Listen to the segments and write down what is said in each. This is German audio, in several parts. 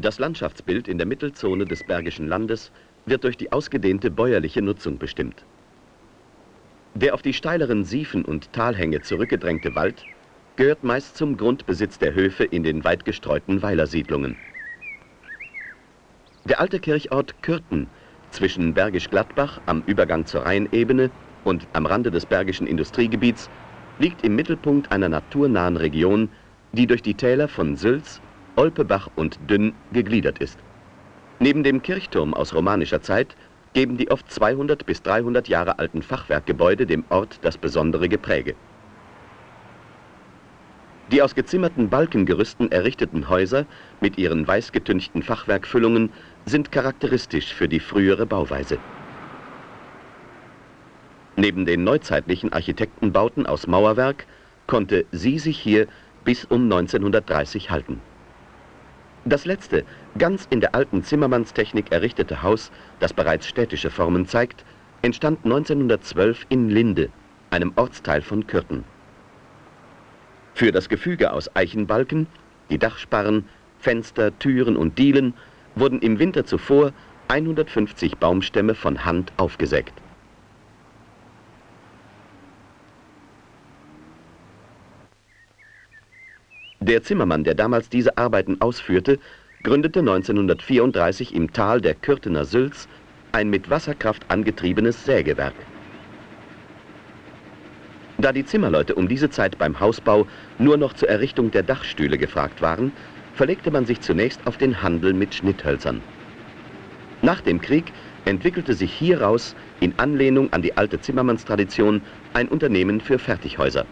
Das Landschaftsbild in der Mittelzone des Bergischen Landes wird durch die ausgedehnte bäuerliche Nutzung bestimmt. Der auf die steileren Siefen und Talhänge zurückgedrängte Wald gehört meist zum Grundbesitz der Höfe in den weit gestreuten Weilersiedlungen. Der alte Kirchort Kürten zwischen Bergisch Gladbach am Übergang zur Rheinebene und am Rande des Bergischen Industriegebiets liegt im Mittelpunkt einer naturnahen Region, die durch die Täler von Sülz, Olpebach und Dünn gegliedert ist. Neben dem Kirchturm aus romanischer Zeit geben die oft 200 bis 300 Jahre alten Fachwerkgebäude dem Ort das besondere Gepräge. Die aus gezimmerten Balkengerüsten errichteten Häuser mit ihren weißgetünchten Fachwerkfüllungen sind charakteristisch für die frühere Bauweise. Neben den neuzeitlichen Architektenbauten aus Mauerwerk konnte sie sich hier bis um 1930 halten. Das letzte, ganz in der alten Zimmermannstechnik errichtete Haus, das bereits städtische Formen zeigt, entstand 1912 in Linde, einem Ortsteil von Kürten. Für das Gefüge aus Eichenbalken, die Dachsparren, Fenster, Türen und Dielen wurden im Winter zuvor 150 Baumstämme von Hand aufgesägt. Der Zimmermann, der damals diese Arbeiten ausführte, gründete 1934 im Tal der Kürtener Sülz ein mit Wasserkraft angetriebenes Sägewerk. Da die Zimmerleute um diese Zeit beim Hausbau nur noch zur Errichtung der Dachstühle gefragt waren, verlegte man sich zunächst auf den Handel mit Schnitthölzern. Nach dem Krieg entwickelte sich hieraus in Anlehnung an die alte Zimmermannstradition ein Unternehmen für Fertighäuser.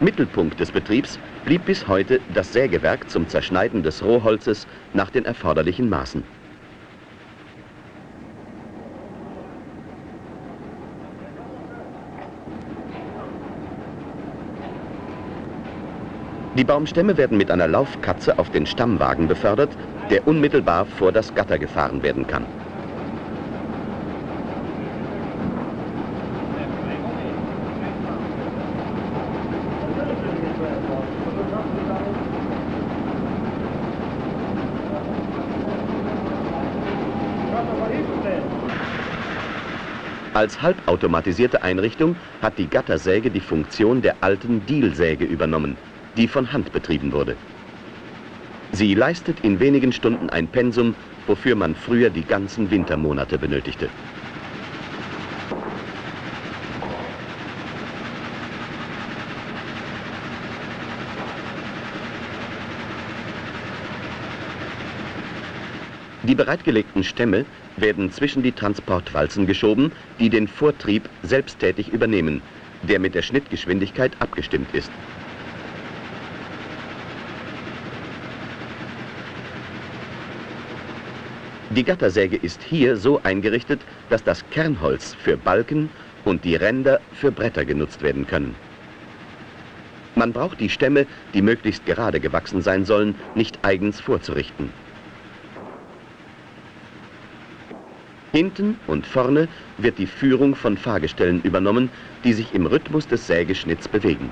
Mittelpunkt des Betriebs blieb bis heute das Sägewerk zum Zerschneiden des Rohholzes nach den erforderlichen Maßen. Die Baumstämme werden mit einer Laufkatze auf den Stammwagen befördert, der unmittelbar vor das Gatter gefahren werden kann. Als halbautomatisierte Einrichtung hat die Gattersäge die Funktion der alten Dielsäge übernommen, die von Hand betrieben wurde. Sie leistet in wenigen Stunden ein Pensum, wofür man früher die ganzen Wintermonate benötigte. Die bereitgelegten Stämme werden zwischen die Transportwalzen geschoben, die den Vortrieb selbsttätig übernehmen, der mit der Schnittgeschwindigkeit abgestimmt ist. Die Gattersäge ist hier so eingerichtet, dass das Kernholz für Balken und die Ränder für Bretter genutzt werden können. Man braucht die Stämme, die möglichst gerade gewachsen sein sollen, nicht eigens vorzurichten. Hinten und vorne wird die Führung von Fahrgestellen übernommen, die sich im Rhythmus des Sägeschnitts bewegen.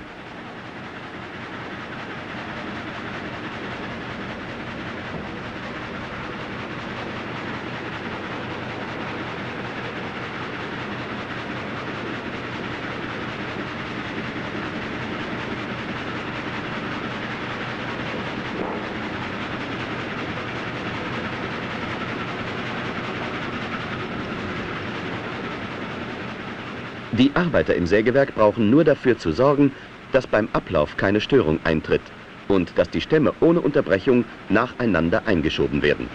Die Arbeiter im Sägewerk brauchen nur dafür zu sorgen, dass beim Ablauf keine Störung eintritt und dass die Stämme ohne Unterbrechung nacheinander eingeschoben werden.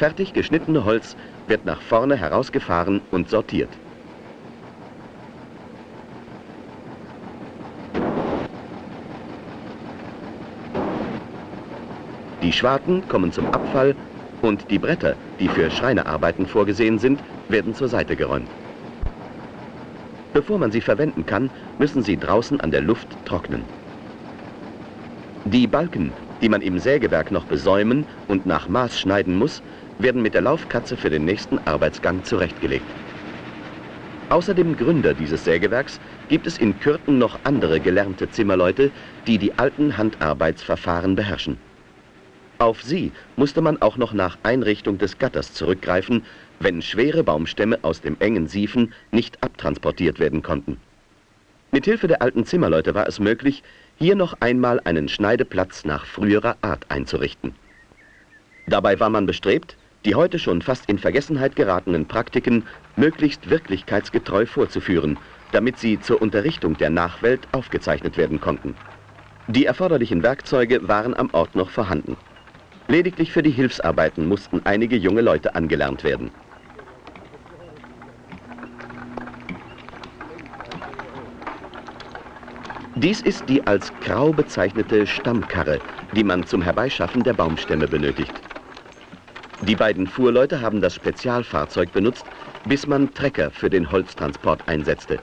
Fertig geschnittene Holz wird nach vorne herausgefahren und sortiert. Die Schwarten kommen zum Abfall und die Bretter, die für Schreinerarbeiten vorgesehen sind, werden zur Seite geräumt. Bevor man sie verwenden kann, müssen sie draußen an der Luft trocknen. Die Balken, die man im Sägewerk noch besäumen und nach Maß schneiden muss, werden mit der Laufkatze für den nächsten Arbeitsgang zurechtgelegt. Außer dem Gründer dieses Sägewerks gibt es in Kürten noch andere gelernte Zimmerleute, die die alten Handarbeitsverfahren beherrschen. Auf sie musste man auch noch nach Einrichtung des Gatters zurückgreifen, wenn schwere Baumstämme aus dem engen Siefen nicht abtransportiert werden konnten. Mithilfe der alten Zimmerleute war es möglich, hier noch einmal einen Schneideplatz nach früherer Art einzurichten. Dabei war man bestrebt, die heute schon fast in Vergessenheit geratenen Praktiken möglichst wirklichkeitsgetreu vorzuführen, damit sie zur Unterrichtung der Nachwelt aufgezeichnet werden konnten. Die erforderlichen Werkzeuge waren am Ort noch vorhanden. Lediglich für die Hilfsarbeiten mussten einige junge Leute angelernt werden. Dies ist die als Grau bezeichnete Stammkarre, die man zum Herbeischaffen der Baumstämme benötigt. Die beiden Fuhrleute haben das Spezialfahrzeug benutzt, bis man Trecker für den Holztransport einsetzte.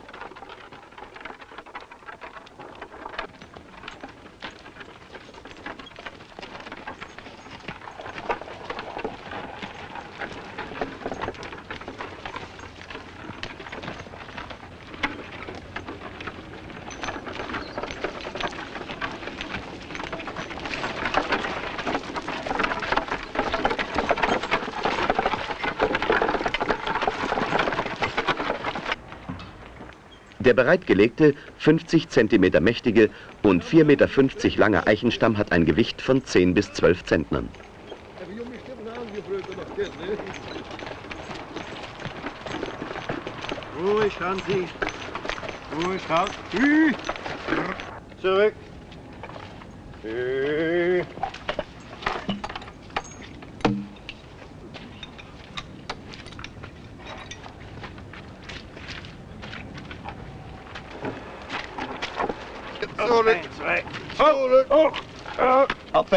Bereitgelegte, 50 cm mächtige und 4,50 Meter lange Eichenstamm hat ein Gewicht von 10 bis 12 Zentnern. Ruhig, Hansi. Ruhig, raus. Zurück. Zurück. Zurück.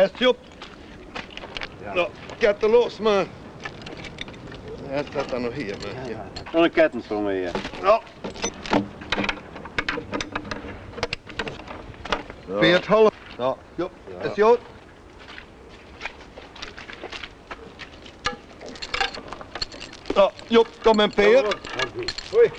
Up fast, Jupp. Ja, get los, man. Jag sätter nog här, men... Ja. Och en kettensprong hier. Ja. Beert half. Ja, Jupp. Is goed? Ja, Jupp, kom en Peer. Hoi.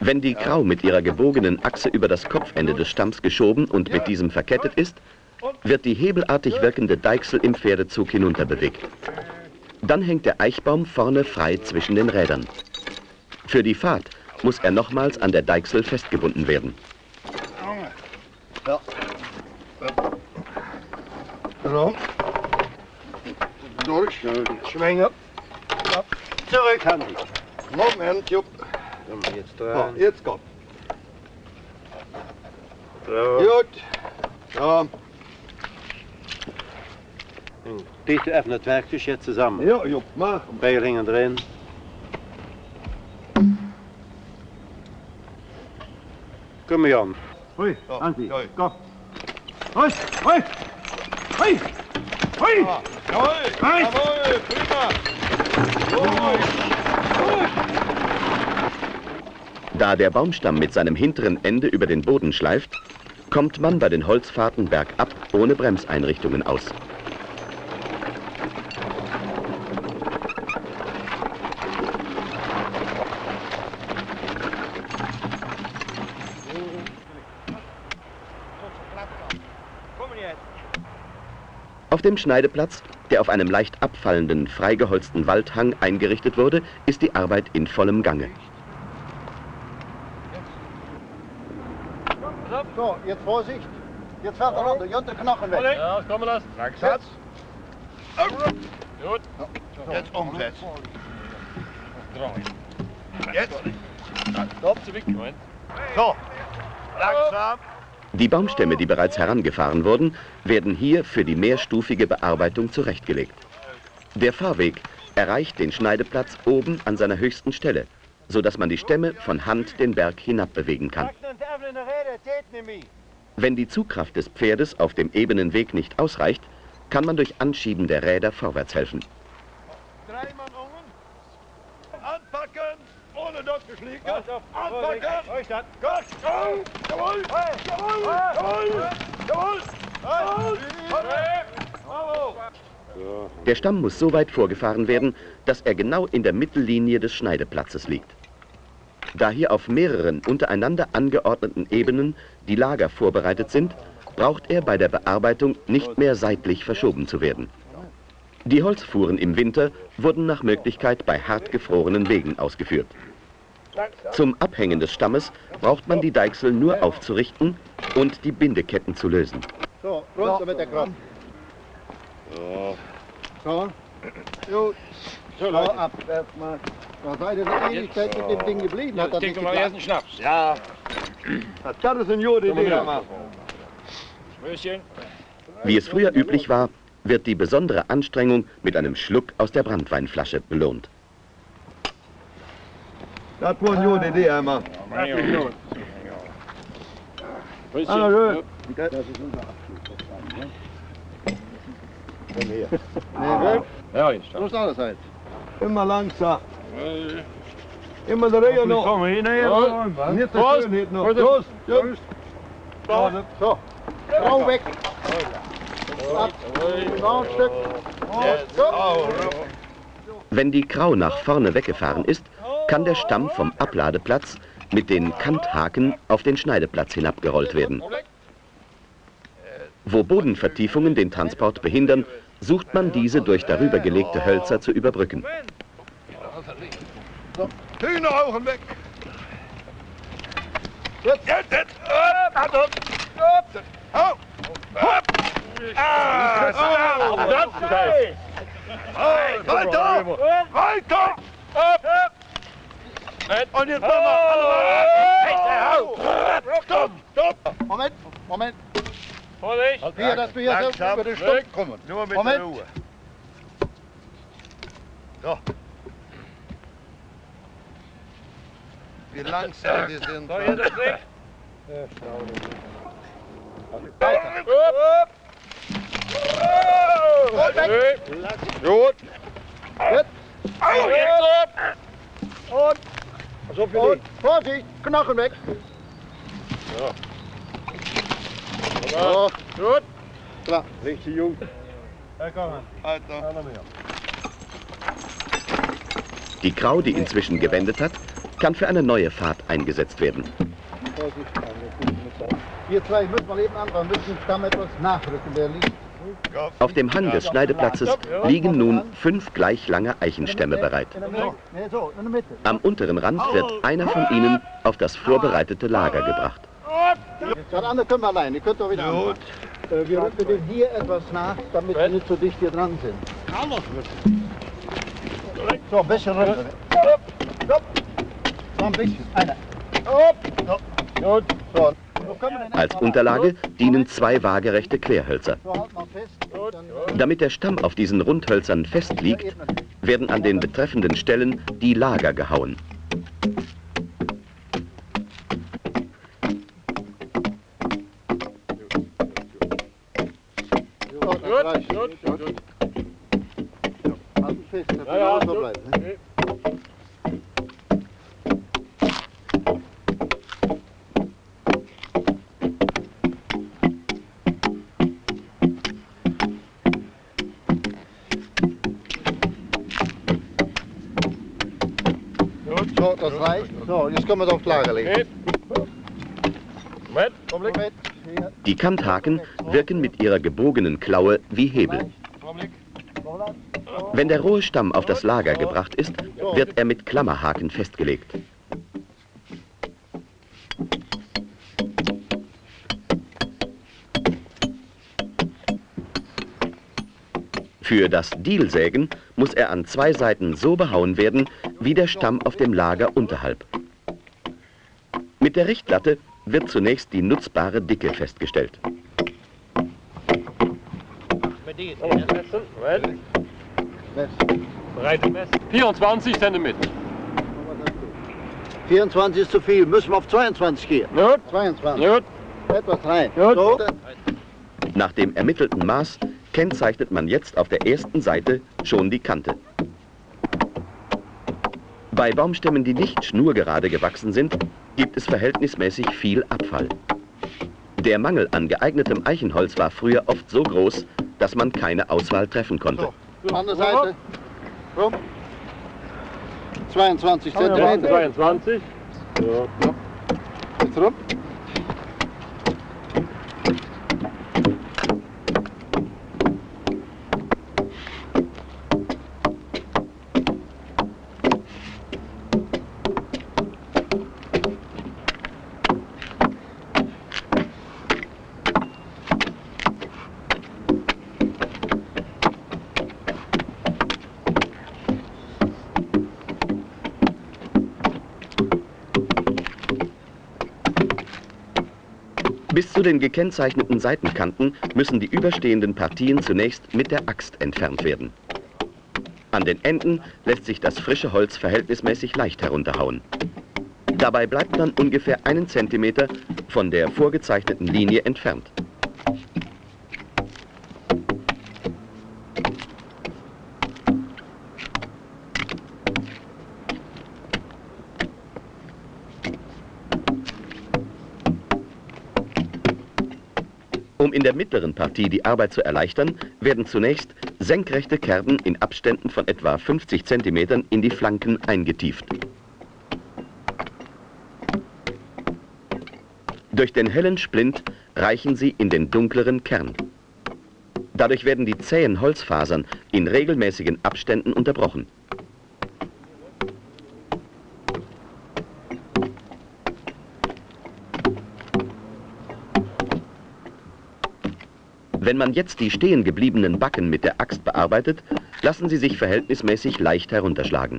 Wenn die Grau mit ihrer gebogenen Achse über das Kopfende des Stamms geschoben und mit diesem verkettet ist, wird die hebelartig wirkende Deichsel im Pferdezug hinunterbewegt. Dann hängt der Eichbaum vorne frei zwischen den Rädern. Für die Fahrt muss er nochmals an der Deichsel festgebunden werden. Zo. Durch. Schwingen. Zurück, Hansi. Moment, Jupp. Komm, jetzt Ja, dran. jetzt komm. So. Gut. Ja, Dicht even het werkjes jetzt zusammen. ja, Jupp, mach. Peilingen erin. Kom maar Jan. Hoi, Ja, Hansi. ja. Kom. Hoi, hoi. Hoi. Hoi. Ja, jawohl. Rein. Jawohl, prima. Da der Baumstamm mit seinem hinteren Ende über den Boden schleift, kommt man bei den Holzfahrten bergab ohne Bremseinrichtungen aus. Auf dem Schneideplatz, der auf einem leicht abfallenden, freigeholzten Waldhang eingerichtet wurde, ist die Arbeit in vollem Gange. So, jetzt Vorsicht. Jetzt fährt er runter, Jont, der Knochen weg. Ja, kom maar das. Satz. Goed. Jetzt umsetzen. Jetzt. So, langsam. Die Baumstämme, die bereits herangefahren wurden, werden hier für die mehrstufige Bearbeitung zurechtgelegt. Der Fahrweg erreicht den Schneideplatz oben an seiner höchsten Stelle, sodass man die Stämme von Hand den Berg hinab bewegen kann. Wenn die Zugkraft des Pferdes auf dem ebenen Weg nicht ausreicht, kann man durch Anschieben der Räder vorwärts helfen. Drei Mann unten. Anpacken. Ohne dort geschlagen. Anpacken. Gut. Jawohl. Jawohl. Jawohl. Jawohl. Jawohl. Bravo. Der Stamm muss so weit vorgefahren werden, dass er genau in der Mittellinie des Schneideplatzes liegt. Da hier auf mehreren untereinander angeordneten Ebenen die Lager vorbereitet sind, braucht er bei der Bearbeitung nicht mehr seitlich verschoben zu werden. Die Holzfuhren im Winter wurden nach Möglichkeit bei hart gefrorenen Wegen ausgeführt. Zum Abhängen des Stammes braucht man die Deichsel nur aufzurichten und die Bindeketten zu lösen. So, runter mit der Kraft. So. Gut. So, ab. Erstmal. Da seid ihr eine Ewigkeit mit dem Ding geblieben. Hat nicht mal erst einen Schnaps. Ja. Das kann es in Jode. Möschen. Wie es früher üblich war, wird die besondere Anstrengung mit einem Schluck aus der Brandweinflasche belohnt. Das war eine Jode Idee, einmal. Ah, schön. Nee, nee. Ja, jetzt. So ist alles halt. Immer langsam. Immer der Reihe noch. Komm hin, hier. Nicht der Schönheit noch. Los. Jungs. So. Frau weg. Ab. Noch ein Stück. So. Wenn die Krau nach vorne weggefahren ist, kann der Stamm vom Abladeplatz mit den Kanthaken auf den Schneideplatz hinabgerollt werden. Wo Bodenvertiefungen den Transport behindern, sucht man diese durch darüber gelegte Hölzer zu überbrücken. Hühneraugen weg. Jetzt. Jetzt, jetzt. Hand up. Upp. Hau. Hopp. Ah. Das ist geil. Weiter. Weiter. Upp. Und jetzt machen wir alle Hau. Stopp, stopp. Moment. Moment. Vorsicht. Hier, dass wir hier so über den Stumpf kommen. Nur mit Moment. der Ruhe. So. Wie langsam die sind. So, hier das Licht. Gut. Au, jetzt ab. Und. So viel Und. Vorsicht. Knochen weg. So. Gut. Klar. Richtig jung. Alter. Alter. Die Krau, die inzwischen gewendet hat, kann für eine neue Fahrt eingesetzt werden. Vorsicht. Wir zwei müssen mal eben an, wir müssen Stamm etwas nachrücken, der liegt. Auf dem Hang des Schneideplatzes liegen nun fünf gleich lange Eichenstämme bereit. Am unteren Rand wird einer von ihnen auf das vorbereitete Lager gebracht. Das andere können wir allein, die könnt ihr wieder Gut. anfangen. Äh, wir rücken den hier etwas nach, damit wir nicht so dicht hier dran sind. So, ein bisschen runter. So, ein bisschen. Einer. Gut. So. Als Unterlage dienen zwei waagerechte Querhölzer. Halt Damit der Stamm auf diesen Rundhölzern fest liegt, werden an den betreffenden Stellen die Lager gehauen. Gut, gut, gut. Halten fest, dass Ja, ja, so gut. bleiben. Ne? Das reicht. So, jetzt können wir es aufs Lager legen. Die Kanthaken wirken mit ihrer gebogenen Klaue wie Hebel. Wenn der rohe Stamm auf das Lager gebracht ist, wird er mit Klammerhaken festgelegt. Für das Dielsägen muss er an zwei Seiten so behauen werden, wie der Stamm auf dem Lager unterhalb. Mit der Richtlatte wird zunächst die nutzbare Dicke festgestellt. 24 cm. 24 ist zu viel. Müssen wir auf 22 gehen. Gut. 22. Gut. Etwas rein. Gut. So. Nach dem ermittelten Maß kennzeichnet man jetzt auf der ersten Seite schon die Kante. Bei Baumstämmen, die nicht schnurgerade gewachsen sind, gibt es verhältnismäßig viel Abfall. Der Mangel an geeignetem Eichenholz war früher oft so groß, dass man keine Auswahl treffen konnte. So. Andere Seite. Rum. 22 Ja, Zentimeter. 22. Jetzt rum. Bis zu den gekennzeichneten Seitenkanten müssen die überstehenden Partien zunächst mit der Axt entfernt werden. An den Enden lässt sich das frische Holz verhältnismäßig leicht herunterhauen. Dabei bleibt man ungefähr einen Zentimeter von der vorgezeichneten Linie entfernt. Mittleren Partie die Arbeit zu erleichtern, werden zunächst senkrechte Kerben in Abständen von etwa 50 cm in die Flanken eingetieft. Durch den hellen Splint reichen sie in den dunkleren Kern. Dadurch werden die zähen Holzfasern in regelmäßigen Abständen unterbrochen. Wenn man jetzt die stehen gebliebenen Backen mit der Axt bearbeitet, lassen sie sich verhältnismäßig leicht herunterschlagen.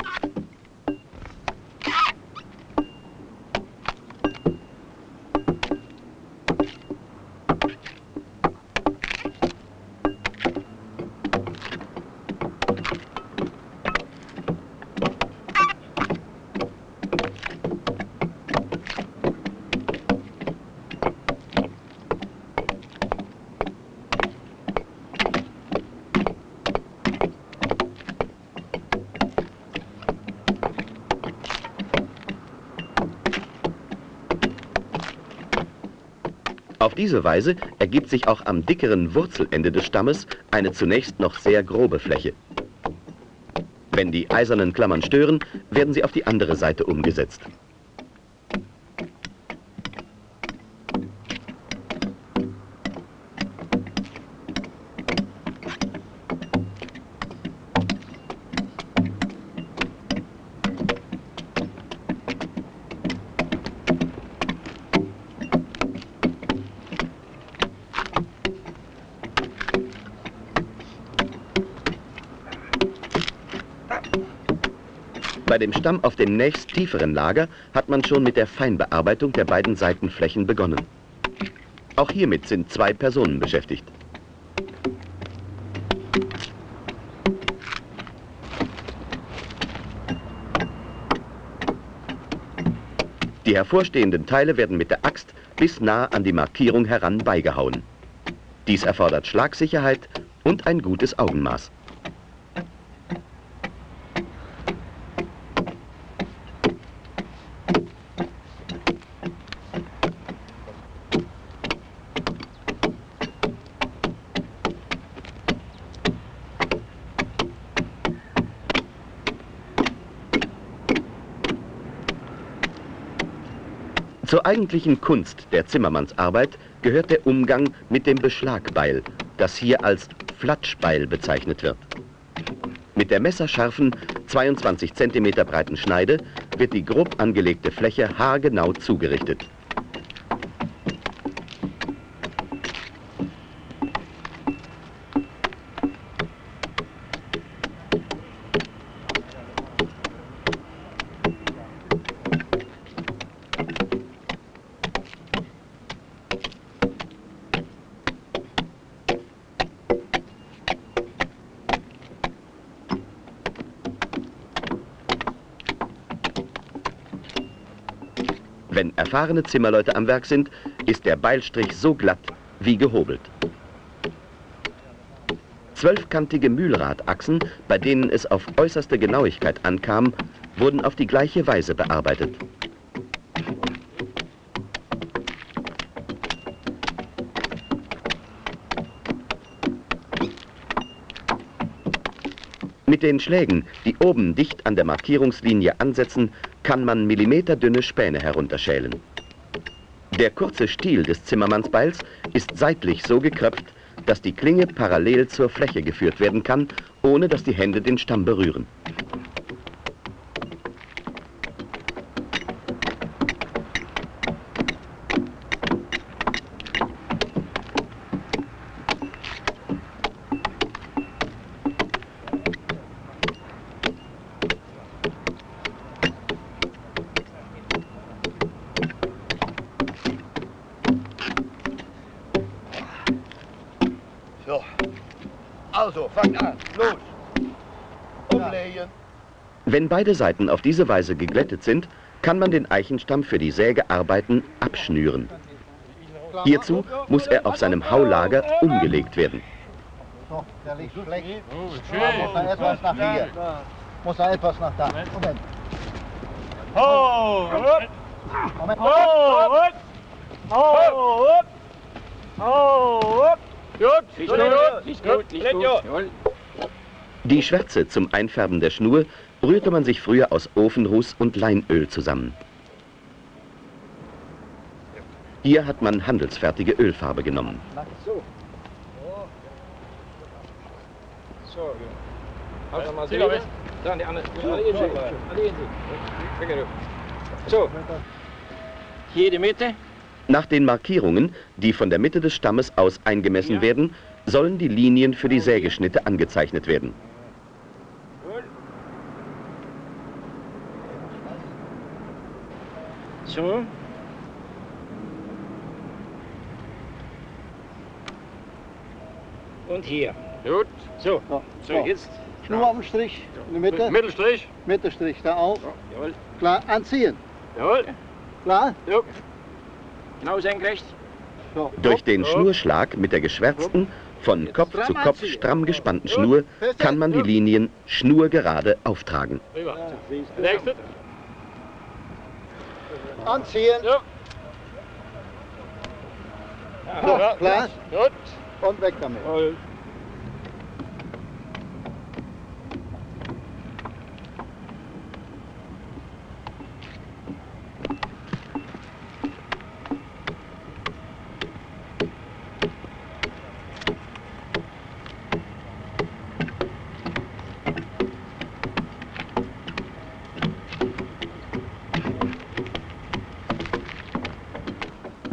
Auf diese Weise ergibt sich auch am dickeren Wurzelende des Stammes eine zunächst noch sehr grobe Fläche. Wenn die eisernen Klammern stören, werden sie auf die andere Seite umgesetzt. Stamm auf dem nächst tieferen Lager hat man schon mit der Feinbearbeitung der beiden Seitenflächen begonnen. Auch hiermit sind zwei Personen beschäftigt. Die hervorstehenden Teile werden mit der Axt bis nah an die Markierung heran beigehauen. Dies erfordert Schlagsicherheit und ein gutes Augenmaß. Eigentlichen Kunst der Zimmermannsarbeit gehört der Umgang mit dem Beschlagbeil, das hier als Flatschbeil bezeichnet wird. Mit der messerscharfen 22 cm breiten Schneide wird die grob angelegte Fläche haargenau zugerichtet. Wenn erfahrene Zimmerleute am Werk sind, ist der Beilstrich so glatt wie gehobelt. Zwölfkantige Mühlradachsen, bei denen es auf äußerste Genauigkeit ankam, wurden auf die gleiche Weise bearbeitet. Mit den Schlägen, die oben dicht an der Markierungslinie ansetzen, kann man millimeterdünne Späne herunterschälen. Der kurze Stiel des Zimmermannsbeils ist seitlich so gekröpft, dass die Klinge parallel zur Fläche geführt werden kann, ohne dass die Hände den Stamm berühren. So. Also, fangt an. Los. Umlegen. Wenn beide Seiten auf diese Weise geglättet sind, kann man den Eichenstamm für die Sägearbeiten abschnüren. Hierzu muss er auf seinem Haulager umgelegt werden. So, der liegt schlecht. Oh, Muss er etwas nach hier. Muss er etwas nach da. Moment. Hopp. Moment. Oh, hopp. Oh, hopp. Gut, Nicht gut, nicht gut. Jawohl. Die Schwärze zum Einfärben der Schnur rührte man sich früher aus Ofenruß und Leinöl zusammen. Hier hat man handelsfertige Ölfarbe genommen. So. So, Halt mal. Dann die andere. So. Hier die Mitte. Nach den Markierungen, die von der Mitte des Stammes aus eingemessen werden, sollen die Linien für die Sägeschnitte angezeichnet werden. So. Und hier. Gut. So. So, So, jetzt. Schnur am Strich in der Mitte. Mittelstrich. Mittelstrich da auf. Jawohl. Klar, anziehen. Jawohl. Klar? Jo. Genau. Durch den Schnurschlag mit der geschwärzten, von Kopf zu Kopf stramm gespannten Schnur kann man die Linien schnurgerade auftragen. Anziehen. Ja. So, Ja. klar. Gut. Und weg damit.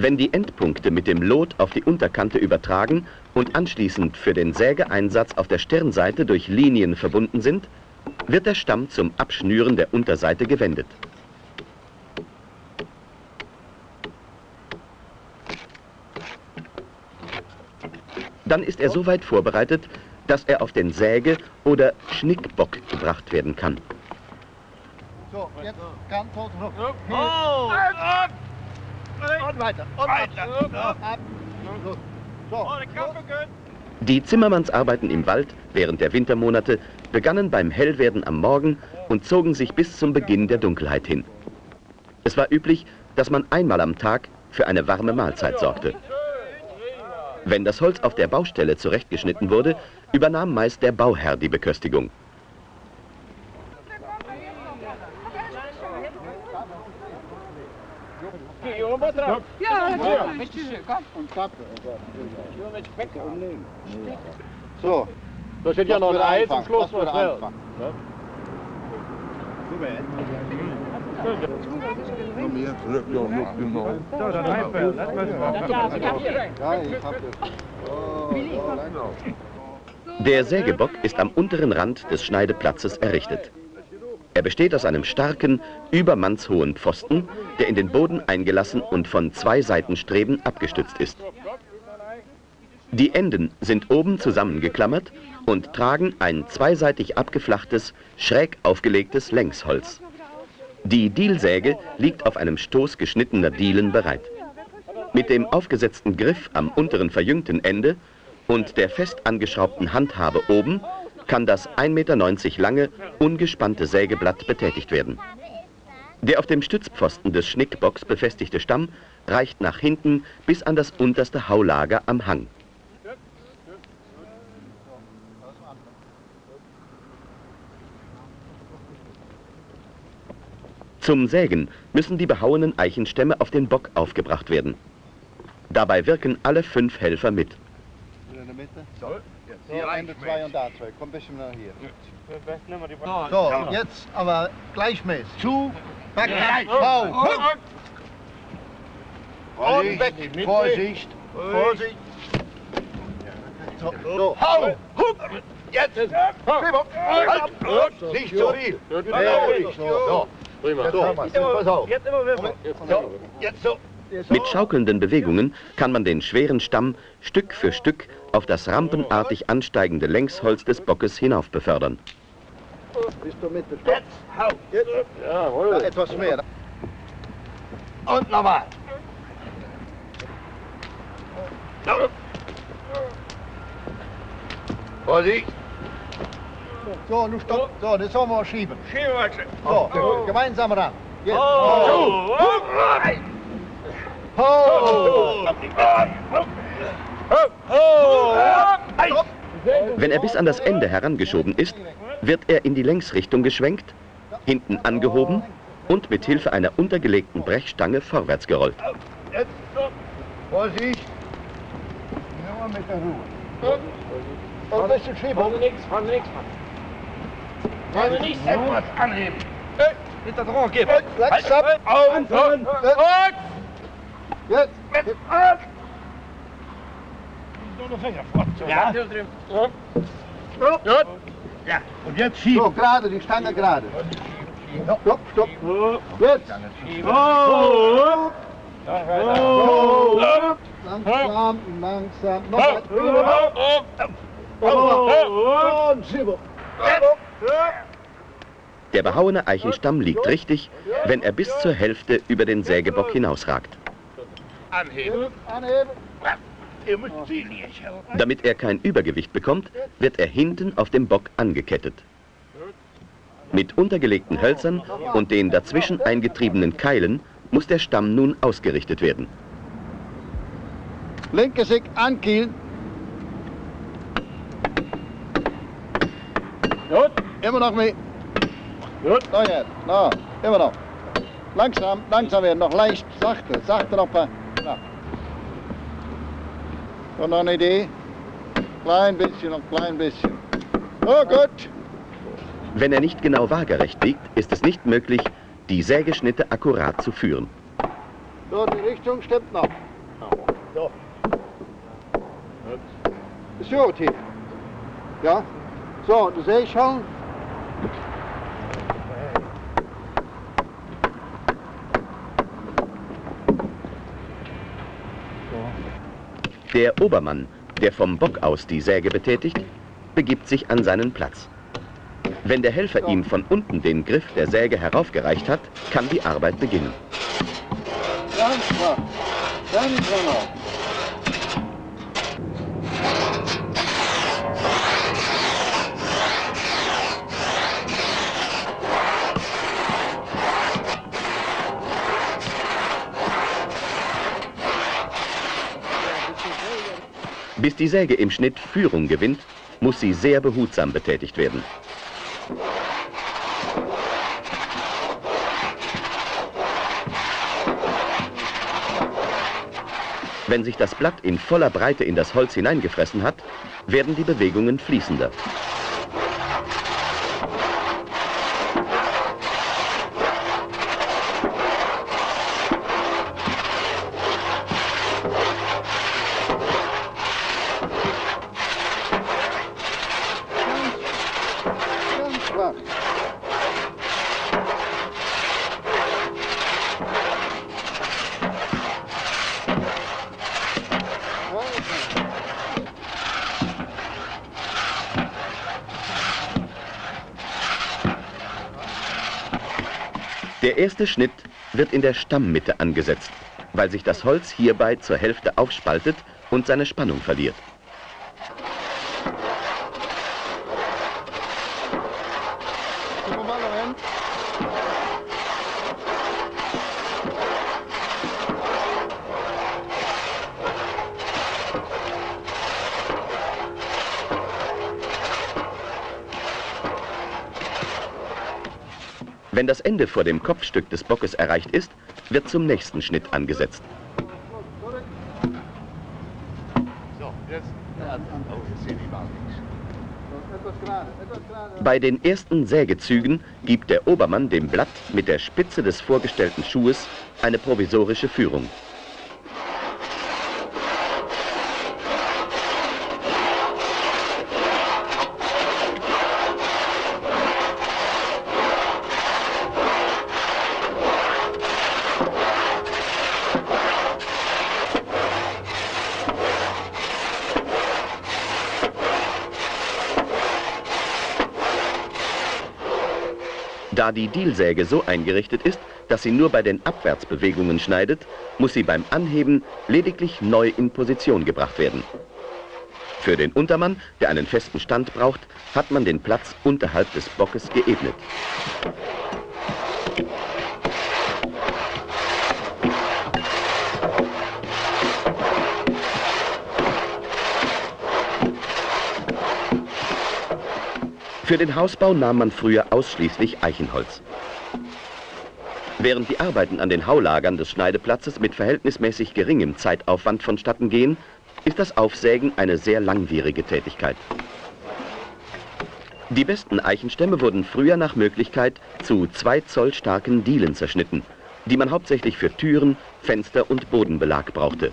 Wenn die Endpunkte mit dem Lot auf die Unterkante übertragen und anschließend für den Sägeeinsatz auf der Stirnseite durch Linien verbunden sind, wird der Stamm zum Abschnüren der Unterseite gewendet. Dann ist er so weit vorbereitet, dass er auf den Säge- oder Schnickbock gebracht werden kann. So, jetzt ganz hoch. Ja. Oh. Ab. Und weiter. Und weiter. Ab. So. So. Die Zimmermannsarbeiten im Wald während der Wintermonate begannen beim Hellwerden am Morgen und zogen sich bis zum Beginn der Dunkelheit hin. Es war üblich, dass man einmal am Tag für eine warme Mahlzeit sorgte. Wenn das Holz auf der Baustelle zurechtgeschnitten wurde, übernahm meist der Bauherr die Beköstigung. Hier oben drauf. Und Klappe. So. Da steht ja noch ein Ei zum Schluss. was wäre. anfangen. Komm hier, zurück, ja, noch genau. Ja, ich hab das. Oh, so, langsam. Der Sägebock ist am unteren Rand des Schneideplatzes errichtet. Er besteht aus einem starken, übermannshohen Pfosten, der in den Boden eingelassen und von zwei Seitenstreben abgestützt ist. Die Enden sind oben zusammengeklammert und tragen ein zweiseitig abgeflachtes, schräg aufgelegtes Längsholz. Die Dielsäge liegt auf einem Stoß geschnittener Dielen bereit. Mit dem aufgesetzten Griff am unteren verjüngten Ende und der fest angeschraubten Handhabe oben kann das 1,90 Meter lange, ungespannte Sägeblatt betätigt werden. Der auf dem Stützpfosten des Schnickbocks befestigte Stamm reicht nach hinten bis an das unterste Haulager am Hang. Zum Sägen müssen die behauenen Eichenstämme auf den Bock aufgebracht werden. Dabei wirken alle fünf Helfer mit. In der Mitte. So, hier eine, zwei und da zwei. Komm ein bisschen nach hier. So, jetzt aber gleichmäßig. Zu, back, hau, huck. Und weg. Vorsicht. Vorsicht. So, so. hau, huck. Jetzt. Schieber. Halt. Nicht zu viel. So. Prima. So, pass auf. Jetzt immer wieder. So, jetzt so. Mit schaukelnden Bewegungen kann man den schweren Stamm Stück für Stück auf das rampenartig ansteigende Längsholz des Bockes hinauf befördern. Bis zur Mitte. Stopp. Hau. Jetzt. Ja, Jawohl. etwas mehr. Und nochmal. Vorsicht. So, nun stopp. So, das sollen wir schieben. Schiebewachse. So, gemeinsam ran. Jetzt. Oh. Ho. Wenn er bis an das Ende herangeschoben ist, wird er in die Längsrichtung geschwenkt, hinten angehoben und mit Hilfe einer untergelegten Brechstange vorwärts gerollt. Jetzt. Vorsicht. Nur mit der Ruhe. Und ein bisschen schieben. Wir nichts, wir nichts. Wir nichts. Etwas anheben. Nicht da dran, gib. Langsam. Anfangen. Jetzt. Ja. Gut. Ja. Und jetzt schieben. So, gerade, die Stange gerade. Stopp, stopp. Jetzt. Oh. Langsam, langsam. Noch Oh. Und schieben. Der behauene Eichenstamm liegt richtig, wenn er bis zur Hälfte über den Sägebock hinausragt. Anheben. Anheben. Ihr müsst ziehen jetzt. Damit er kein Übergewicht bekommt, wird er hinten auf dem Bock angekettet. Mit untergelegten Hölzern und den dazwischen eingetriebenen Keilen muss der Stamm nun ausgerichtet werden. Linke Sick ankielen. Gut. Immer noch mit. Gut. So jetzt. No, immer noch. Langsam, langsam werden. Noch leicht, sachte, sachte noch ein paar. Na. Noch eine Idee. Klein bisschen, noch klein bisschen. Oh, gut. Wenn er nicht genau waagerecht liegt, ist es nicht möglich, die Sägeschnitte akkurat zu führen. So, die Richtung stimmt noch. So. Ist gut hier. Ja. So, du ich schon. Der Obermann, der vom Bock aus die Säge betätigt, begibt sich an seinen Platz. Wenn der Helfer ihm von unten den Griff der Säge heraufgereicht hat, kann die Arbeit beginnen. Ganz klar. Ganz genau. Bis die Säge im Schnitt Führung gewinnt, muss sie sehr behutsam betätigt werden. Wenn sich das Blatt in voller Breite in das Holz hineingefressen hat, werden die Bewegungen fließender. Ganz schwach. Der erste Schnitt wird in der Stammmitte angesetzt, weil sich das Holz hierbei zur Hälfte aufspaltet und seine Spannung verliert. Wenn das Ende vor dem Kopfstück des Bockes erreicht ist, wird zum nächsten Schnitt angesetzt. Bei den ersten Sägezügen gibt der Obermann dem Blatt mit der Spitze des vorgestellten Schuhes eine provisorische Führung. Da die Dielsäge so eingerichtet ist, dass sie nur bei den Abwärtsbewegungen schneidet, muss sie beim Anheben lediglich neu in Position gebracht werden. Für den Untermann, der einen festen Stand braucht, hat man den Platz unterhalb des Bockes geebnet. Für den Hausbau nahm man früher ausschließlich Eichenholz. Während die Arbeiten an den Haulagern des Schneideplatzes mit verhältnismäßig geringem Zeitaufwand vonstatten gehen, ist das Aufsägen eine sehr langwierige Tätigkeit. Die besten Eichenstämme wurden früher nach Möglichkeit zu zwei Zoll starken Dielen zerschnitten, die man hauptsächlich für Türen, Fenster und Bodenbelag brauchte.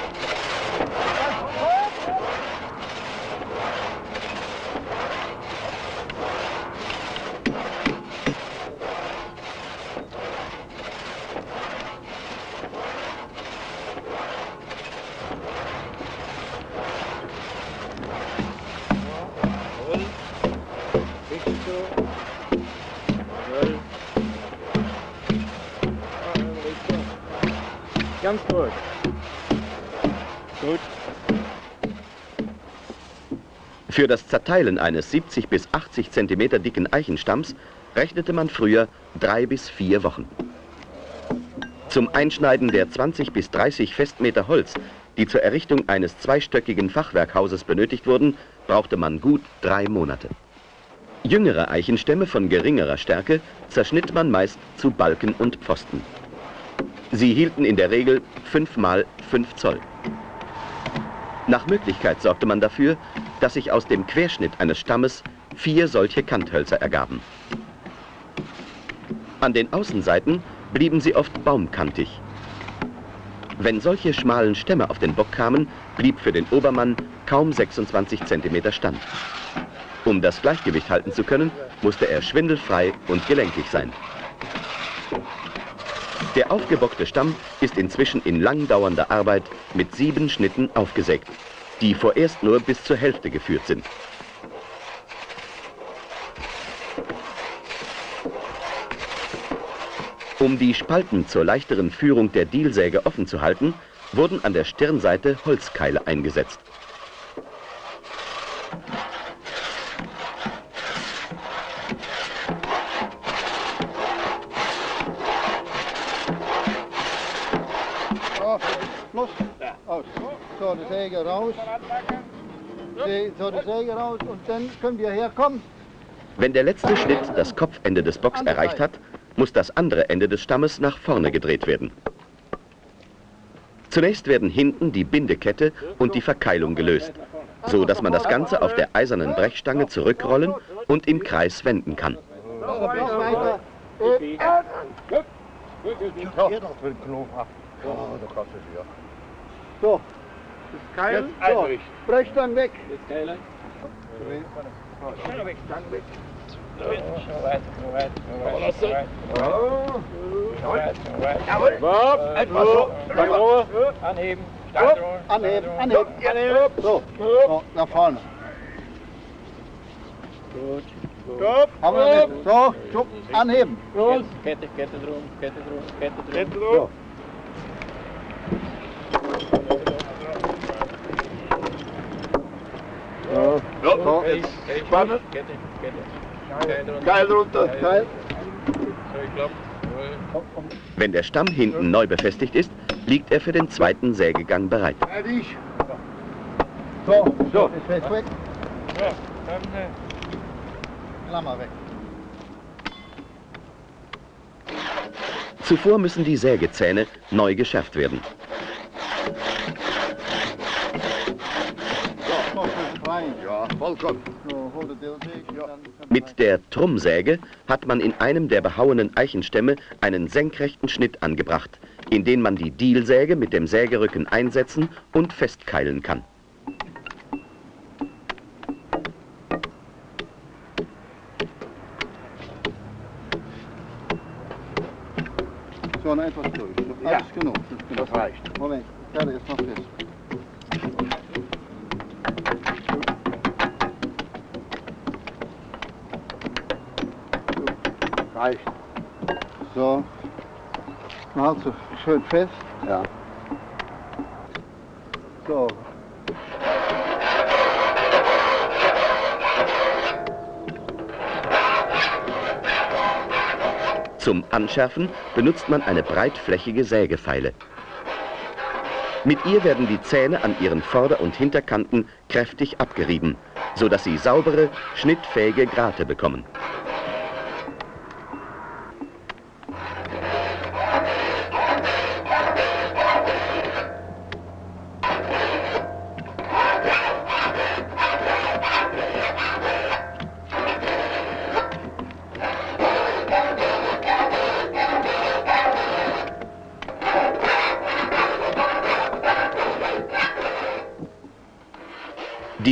Ganz gut. Gut. Für das Zerteilen eines 70 bis 80 cm dicken Eichenstamms rechnete man früher drei bis vier Wochen. Zum Einschneiden der 20 bis 30 Festmeter Holz, die zur Errichtung eines zweistöckigen Fachwerkhauses benötigt wurden, brauchte man gut drei Monate. Jüngere Eichenstämme von geringerer Stärke zerschnitt man meist zu Balken und Pfosten. Sie hielten in der Regel 5 mal 5 Zoll. Nach Möglichkeit sorgte man dafür, dass sich aus dem Querschnitt eines Stammes vier solche Kanthölzer ergaben. An den Außenseiten blieben sie oft baumkantig. Wenn solche schmalen Stämme auf den Bock kamen, blieb für den Obermann kaum 26 cm Stand. Um das Gleichgewicht halten zu können, musste er schwindelfrei und gelenkig sein. Der aufgebockte Stamm ist inzwischen in langdauernder Arbeit mit sieben Schnitten aufgesägt, die vorerst nur bis zur Hälfte geführt sind. Um die Spalten zur leichteren Führung der Dielsäge offen zu halten, wurden an der Stirnseite Holzkeile eingesetzt. Los. Aus. So, die Säge raus. So, die Säge raus und dann können wir herkommen. Wenn der letzte Schnitt das Kopfende des Bocks erreicht hat, muss das andere Ende des Stammes nach vorne gedreht werden. Zunächst werden hinten die Bindekette und die Verkeilung gelöst, so dass man das Ganze auf der eisernen Brechstange zurückrollen und im Kreis wenden kann. So, Jetzt, so, brech dann weg. Jetzt Keile. Schnell weg. Dann weg. Anheben. Anheben, anheben, anheben. So, so, nach vorne. Gut. Stopp. Haben wir. So, stopp, anheben. Kette, Kette, Kette drum, Kette drum, Kette drum. So. So, so, jetzt spannen. Geil runter, geil. Wenn der Stamm hinten neu befestigt ist, liegt er für den zweiten Sägegang bereit. Fertig. So, so, ist fest weg. Ja, dann, äh, Klammer weg. Zuvor müssen die Sägezähne neu geschärft werden. Ja, vollkommen. Ja. Mit der Trummsäge hat man in einem der behauenen Eichenstämme einen senkrechten Schnitt angebracht, in den man die Dielsäge mit dem Sägerücken einsetzen und festkeilen kann. So, noch etwas durch. Ja. Alles ist genug. Das reicht. Moment, Kette ist noch fest. Reicht. So. Also, schön fest. Ja. So. Zum Anschärfen benutzt man eine breitflächige Sägefeile. Mit ihr werden die Zähne an ihren Vorder- und Hinterkanten kräftig abgerieben, sodass sie saubere, schnittfähige Grate bekommen.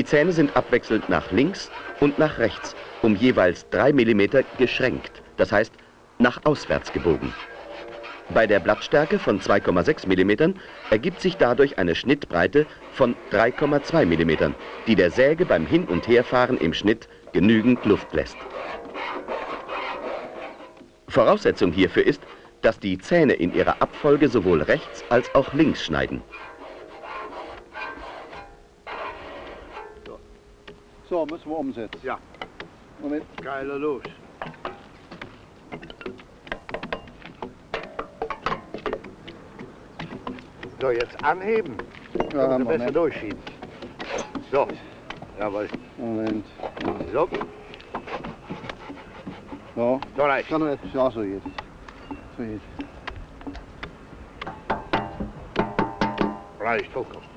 Zähne sind abwechselnd nach links und nach rechts um jeweils 3 mm geschränkt, das heißt nach auswärts gebogen. Bei der Blattstärke von 2,6 mm ergibt sich dadurch eine Schnittbreite von 3,2 mm, die der Säge beim Hin- und Herfahren im Schnitt genügend Luft lässt. Voraussetzung hierfür ist, dass die Zähne in ihrer Abfolge sowohl rechts als auch links schneiden. So, müssen wir umsetzen. Ja. Moment. Geiler los. So, jetzt anheben. Ja, Sie besser Moment. durchschieben. So. Jawohl. Moment. So. So. So reicht. Kann etwas, ja, so jetzt. So jetzt. Reicht vollkommen.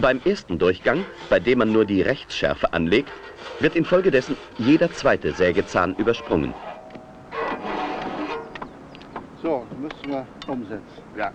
Beim ersten Durchgang, bei dem man nur die Rechtsschärfe anlegt, wird infolgedessen jeder zweite Sägezahn übersprungen. So, müssen wir umsetzen. Ja.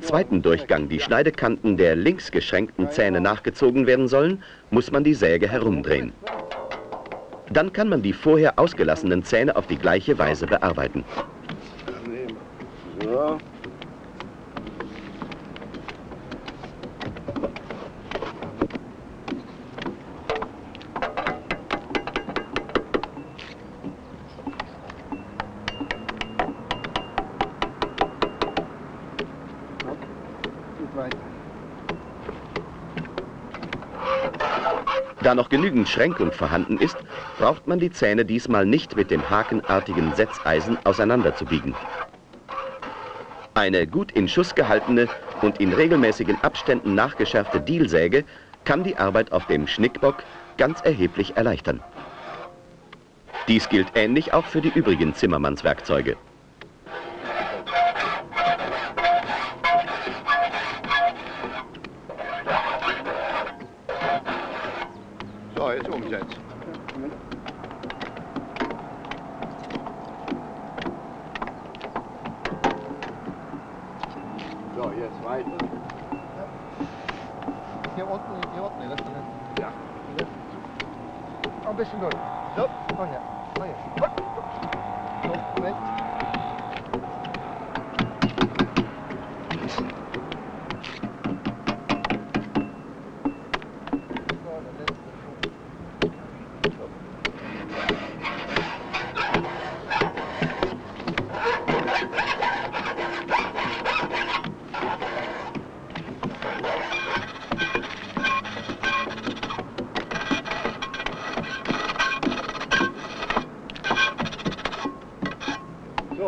Im zweiten Durchgang die Schneidekanten der links geschränkten Zähne nachgezogen werden sollen, muss man die Säge herumdrehen. Dann kann man die vorher ausgelassenen Zähne auf die gleiche Weise bearbeiten. So. Da noch genügend Schränkung vorhanden ist, braucht man die Zähne diesmal nicht mit dem hakenartigen Setzeisen auseinanderzubiegen. Eine gut in Schuss gehaltene und in regelmäßigen Abständen nachgeschärfte Dielsäge kann die Arbeit auf dem Schnickbock ganz erheblich erleichtern. Dies gilt ähnlich auch für die übrigen Zimmermannswerkzeuge.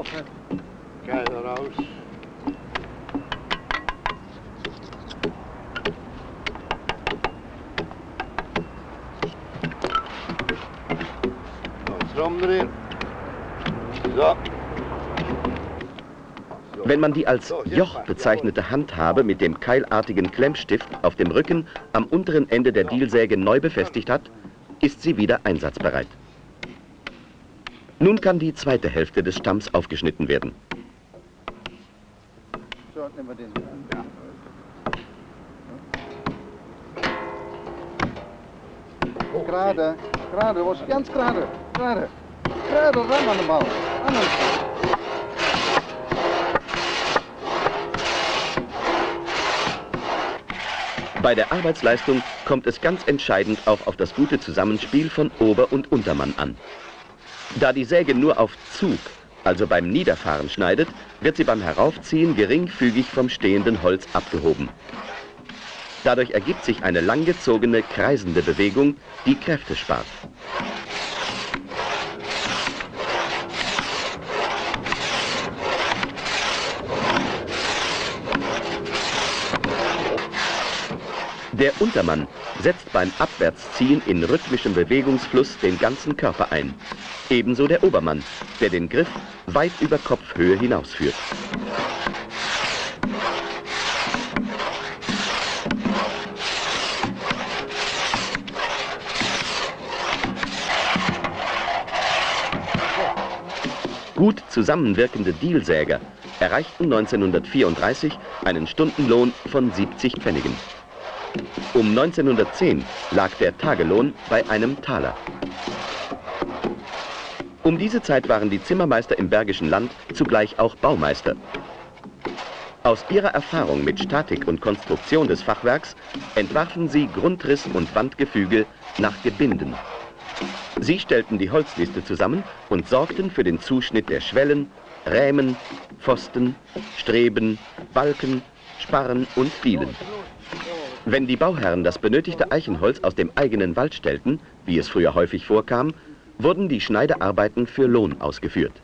So, Keiner raus. Wenn man die als Joch bezeichnete Handhabe mit dem keilartigen Klemmstift auf dem Rücken am unteren Ende der Dielsäge neu befestigt hat, ist sie wieder einsatzbereit. Nun kann die zweite Hälfte des Stamms aufgeschnitten werden. So, nehmen wir den. Gerade, gerade, was ganz gerade, gerade. Gerade ran an den Ball. An den Ball. Bei der Arbeitsleistung kommt es ganz entscheidend auch auf das gute Zusammenspiel von Ober- und Untermann an. Da die Säge nur auf Zug, also beim Niederfahren schneidet, wird sie beim Heraufziehen geringfügig vom stehenden Holz abgehoben. Dadurch ergibt sich eine langgezogene, kreisende Bewegung, die Kräfte spart. Der Untermann setzt beim Abwärtsziehen in rhythmischem Bewegungsfluss den ganzen Körper ein. Ebenso der Obermann, der den Griff weit über Kopfhöhe hinausführt. Gut zusammenwirkende Dielsäger erreichten 1934 einen Stundenlohn von 70 Pfennigen. Um 1910 lag der Tagelohn bei einem Taler. Um diese Zeit waren die Zimmermeister im Bergischen Land zugleich auch Baumeister. Aus ihrer Erfahrung mit Statik und Konstruktion des Fachwerks entwarfen sie Grundriss und Wandgefüge nach Gebinden. Sie stellten die Holzliste zusammen und sorgten für den Zuschnitt der Schwellen, Rämen, Pfosten, Streben, Balken, Sparren und Dielen. Wenn die Bauherren das benötigte Eichenholz aus dem eigenen Wald stellten, wie es früher häufig vorkam, wurden die Schneidearbeiten für Lohn ausgeführt.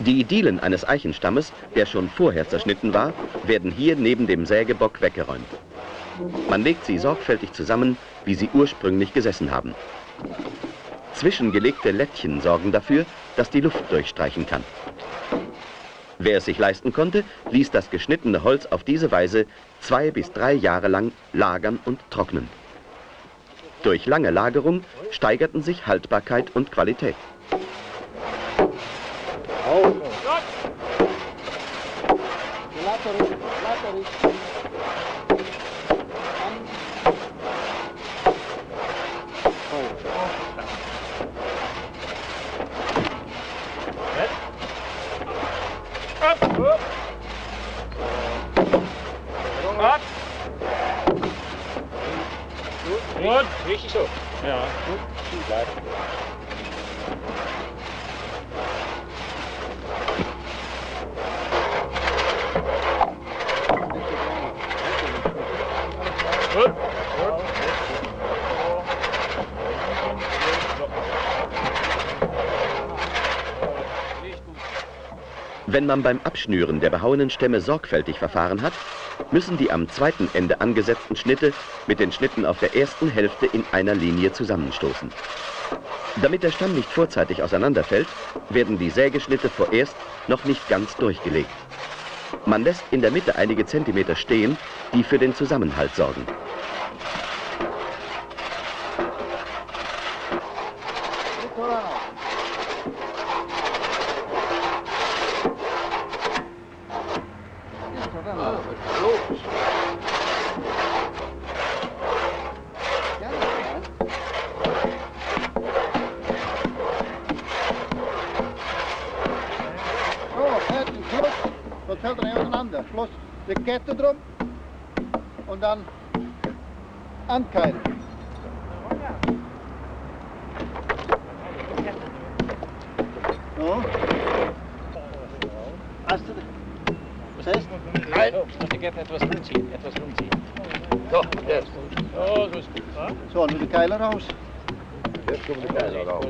Die Dielen eines Eichenstammes, der schon vorher zerschnitten war, werden hier neben dem Sägebock weggeräumt. Man legt sie sorgfältig zusammen, wie sie ursprünglich gesessen haben. Zwischengelegte Lättchen sorgen dafür, dass die Luft durchstreichen kann. Wer es sich leisten konnte, ließ das geschnittene Holz auf diese Weise zwei bis drei Jahre lang lagern und trocknen. Durch lange Lagerung steigerten sich Haltbarkeit und Qualität. Richtig so. Ja. Gut, bleibt. Wenn man beim Abschnüren der behauenen Stämme sorgfältig verfahren hat, müssen die am zweiten Ende angesetzten Schnitte mit den Schnitten auf der ersten Hälfte in einer Linie zusammenstoßen. Damit der Stamm nicht vorzeitig auseinanderfällt, werden die Sägeschnitte vorerst noch nicht ganz durchgelegt. Man lässt in der Mitte einige Zentimeter stehen, die für den Zusammenhalt sorgen. So fällt er nicht auseinander. Schluss. Die Kette drum und dann ankeilen. So. Hast du Was heißt? Nein. Ich jetzt etwas rumziehen, etwas rumziehen. So, jetzt. Oh, so ist gut. Ja? So, nu de keiler raus. Jetzt kommen die Keiler raus.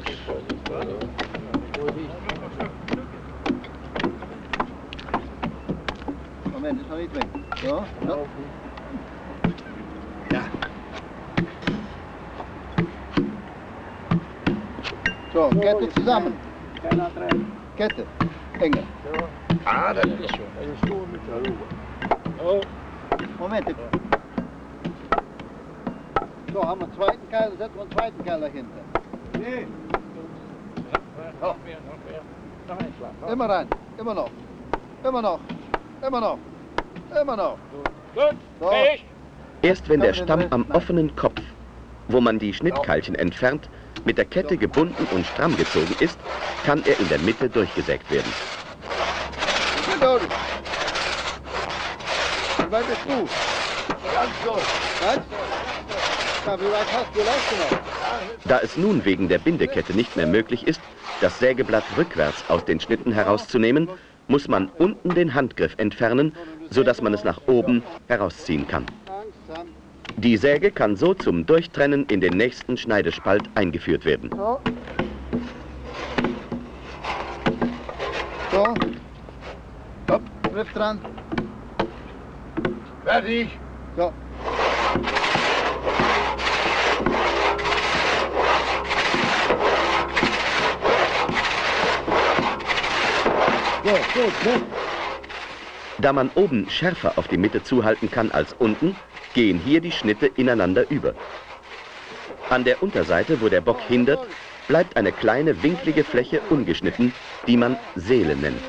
Moment, ist noch nicht weg. So, so. Ja. So, Kette zusammen. Kette. Enger. Ah, das ist schon. Oh, Moment. So, haben wir einen zweiten Keil, setzen wir einen zweiten Keil dahinter. noch mehr, noch mehr. Noch ein Schlag. Immer rein. Immer noch. Immer noch. Immer noch. Immer noch. Gut, So. Erst wenn der Stamm am offenen Kopf, wo man die Schnittkeilchen entfernt, mit der Kette gebunden und stramm gezogen ist, kann er in der Mitte durchgesägt werden. Wie weit bist du? ganz. Was? Ja, wie weit hast du? Da es nun wegen der Bindekette nicht mehr möglich ist, das Sägeblatt rückwärts aus den Schnitten herauszunehmen, muss man unten den Handgriff entfernen, sodass man es nach oben herausziehen kann. Die Säge kann so zum Durchtrennen in den nächsten Schneidespalt eingeführt werden. So. So. Hopp, Griff dran. Fertig. So. So, gut, gut. Da man oben schärfer auf die Mitte zuhalten kann als unten, gehen hier die Schnitte ineinander über. An der Unterseite, wo der Bock hindert, bleibt eine kleine winklige Fläche ungeschnitten, die man Seele nennt.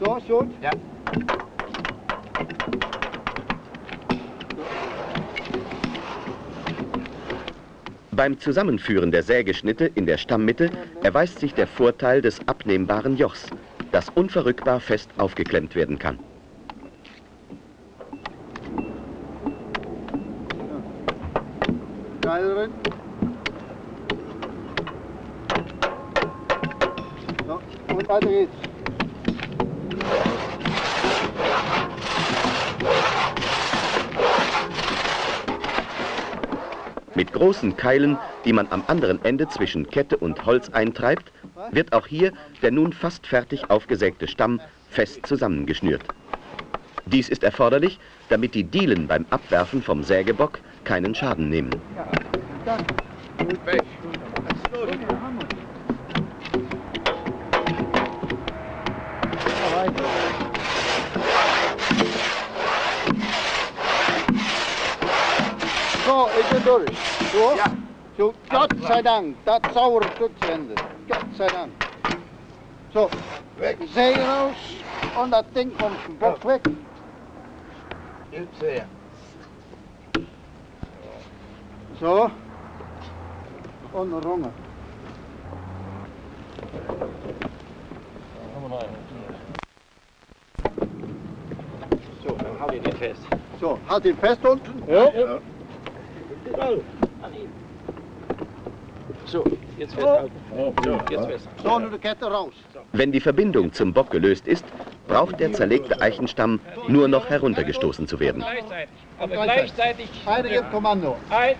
So, gut. Ja. Beim Zusammenführen der Sägeschnitte in der Stammmitte erweist sich der Vorteil des abnehmbaren Jochs, das unverrückbar fest aufgeklemmt werden kann. So, und weiter geht's. Großen Keilen, die man am anderen Ende zwischen Kette und Holz eintreibt, wird auch hier der nun fast fertig aufgesägte Stamm fest zusammengeschnürt. Dies ist erforderlich, damit die Dielen beim Abwerfen vom Sägebock keinen Schaden nehmen. Ja, weiter. So, ich bin durch. So? Ja. So, Gott sei Dank, das saure Stück zu Ende. Gott sei Dank. So, Weg. Säge raus und das Ding vom Bock weg. Jetzt her. So. Und eine Runge. So, dann hau ich den fest. So, halt jetzt festhalten. So, jetzt Kette raus. Wenn die Verbindung zum Bock gelöst ist, braucht der zerlegte Eichenstamm nur noch heruntergestoßen zu werden. Gleichzeitig. Aber gleichzeitig. Beide Kommando. Eins,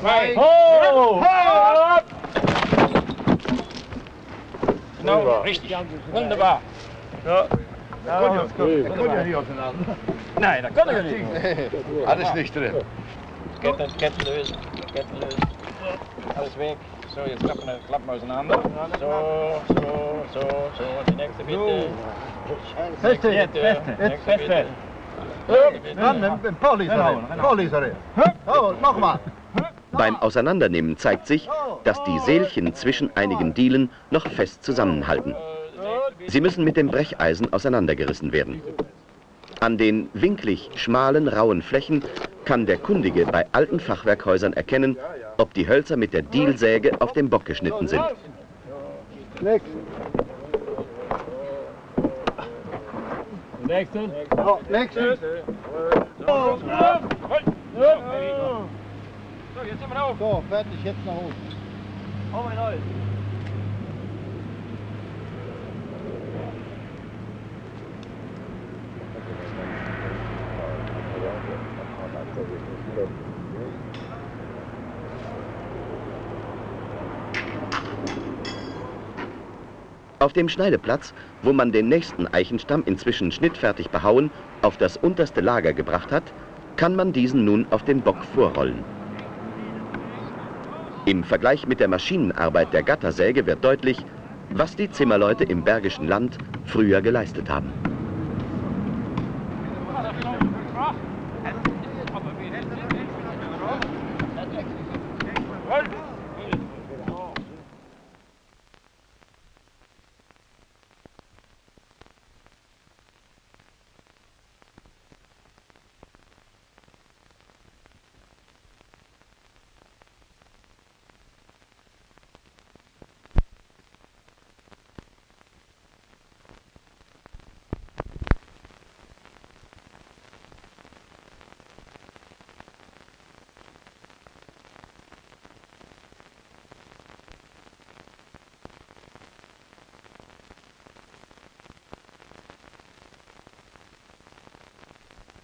zwei. Ho! Genau, richtig. Wunderbar. Nein, da kann ich nicht. Alles nicht drin. Ketten, Ketten lösen. Ketten lösen. Alles weg. So, jetzt klappen wir, klappen wir auseinander. So, so, so, so. Die nächste bitte. Bitte. feste, Nächste feste. bitte. Dann ein Polizei. Polizei. Oh, nochmal. Beim Auseinandernehmen zeigt sich, dass die Sälchen zwischen einigen Dielen noch fest zusammenhalten. Sie müssen mit dem Brecheisen auseinandergerissen werden. An den winklig schmalen, rauen Flächen kann der Kundige bei alten Fachwerkhäusern erkennen, ob die Hölzer mit der Dielsäge auf dem Bock geschnitten sind. Nächsten. So, nächstes. So, jetzt sind wir auf. So, fertig, jetzt nach unten. Auf dem Schneideplatz, wo man den nächsten Eichenstamm inzwischen schnittfertig behauen auf das unterste Lager gebracht hat, kann man diesen nun auf den Bock vorrollen. Im Vergleich mit der Maschinenarbeit der Gattersäge wird deutlich, was die Zimmerleute im Bergischen Land früher geleistet haben.